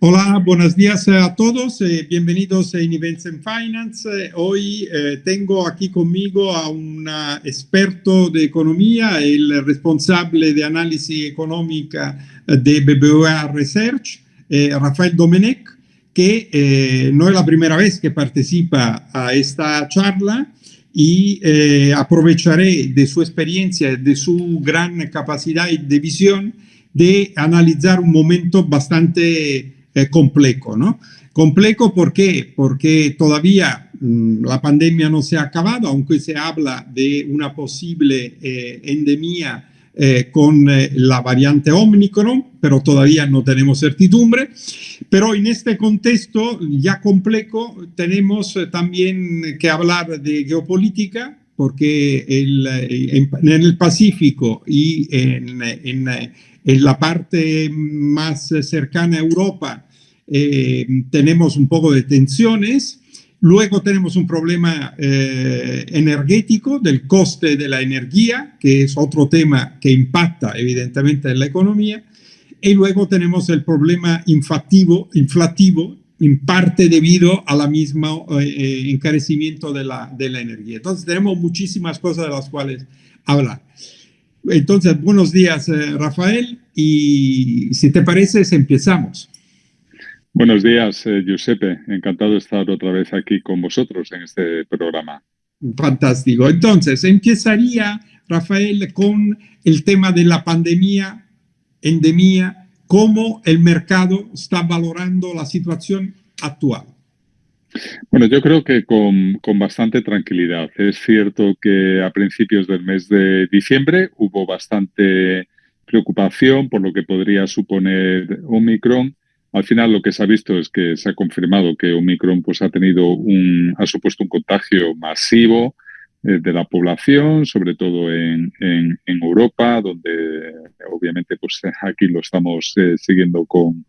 Hola, buenos días a todos, eh, bienvenidos a Events en Finance. Eh, hoy eh, tengo aquí conmigo a un experto de economía, el responsable de análisis económica de BBVA Research, Rafael Domenech, que no es la primera vez que participa a esta charla y aprovecharé de su experiencia, de su gran capacidad de visión de analizar un momento bastante complejo, ¿no? Complejo. Porque todavía mm, la pandemia no se ha acabado, aunque se habla de una posible eh, endemia eh, con eh, la variante Omicron, pero todavía no tenemos certidumbre. Pero en este contexto ya complejo tenemos también que hablar de geopolítica, porque el, en, el Pacífico y en, la parte más cercana a Europa eh, tenemos un poco de tensiones. Luego tenemos un problema eh, energético del coste de la energía, que es otro tema que impacta evidentemente en la economía. Y luego tenemos el problema inflativo en parte debido a la misma eh, encarecimiento de la, de la energía. Entonces tenemos muchísimas cosas de las cuales hablar. Entonces, buenos días, Rafael, y si te parece, empezamos. Buenos días, eh, Giuseppe. Encantado de estar otra vez aquí con vosotros en este programa. Fantástico. Entonces, empezaría, Rafael, con el tema de la pandemia, endemia, cómo el mercado está valorando la situación actual. Bueno, yo creo que con, con, bastante tranquilidad. Es cierto que a principios del mes de diciembre hubo bastante preocupación por lo que podría suponer Omicron al final lo que se ha visto es que se ha confirmado que Omicron pues, ha, tenido un, ha supuesto un contagio masivo eh, de la población, sobre todo en, en, Europa, donde obviamente pues, aquí lo estamos eh, siguiendo con,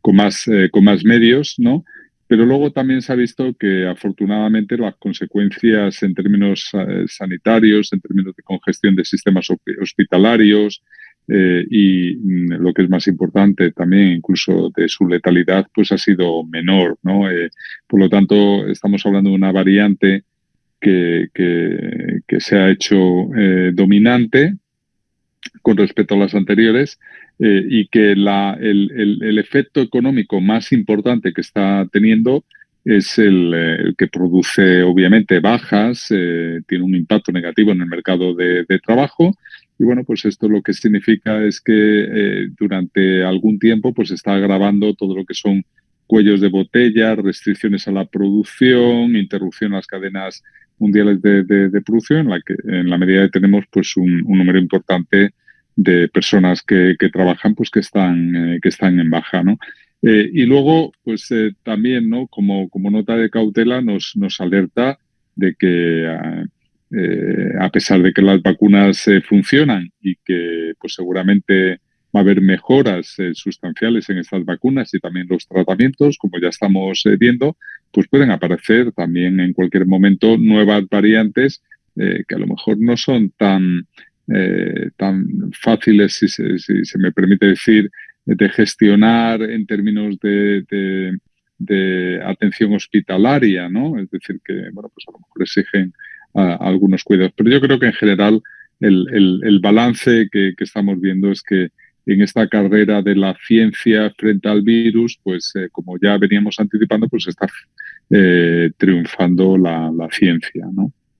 con, más, eh, con más medios, ¿no? Pero luego también se ha visto que afortunadamente las consecuencias en términos sanitarios, en términos de congestión de sistemas hospitalarios, eh, y mm, lo que es más importante también, incluso de su letalidad, pues ha sido menor. ¿no? Eh, por lo tanto, estamos hablando de una variante que, que, se ha hecho eh, dominante con respecto a las anteriores y que el, el, el, efecto económico más importante que está teniendo es el, el que produce obviamente bajas, tiene un impacto negativo en el mercado de, trabajo. Y bueno, pues esto lo que significa es que eh, durante algún tiempo pues está agravando todo lo que son cuellos de botella, restricciones a la producción, interrupción a las cadenas mundiales de, producción, en la, que, en la medida que tenemos pues un, número importante de personas que, trabajan pues que están, eh, que están en baja, ¿no? Eh, y luego, pues también, ¿no? Como, como nota de cautela, nos, nos alerta de que ah, eh, a pesar de que las vacunas eh, funcionan y que pues seguramente va a haber mejoras eh, sustanciales en estas vacunas y también los tratamientos, como ya estamos viendo, pues pueden aparecer también en cualquier momento nuevas variantes que a lo mejor no son tan, tan fáciles, si se, me permite decir, de gestionar en términos de, de, atención hospitalaria, ¿no? Es decir, que, bueno, pues a lo mejor exigen algunos cuidados. Pero yo creo que en general el, el, balance que, que, estamos viendo es que en esta carrera de la ciencia frente al virus, pues eh, como ya veníamos anticipando, pues está eh, triunfando la, la, ciencia, ¿no?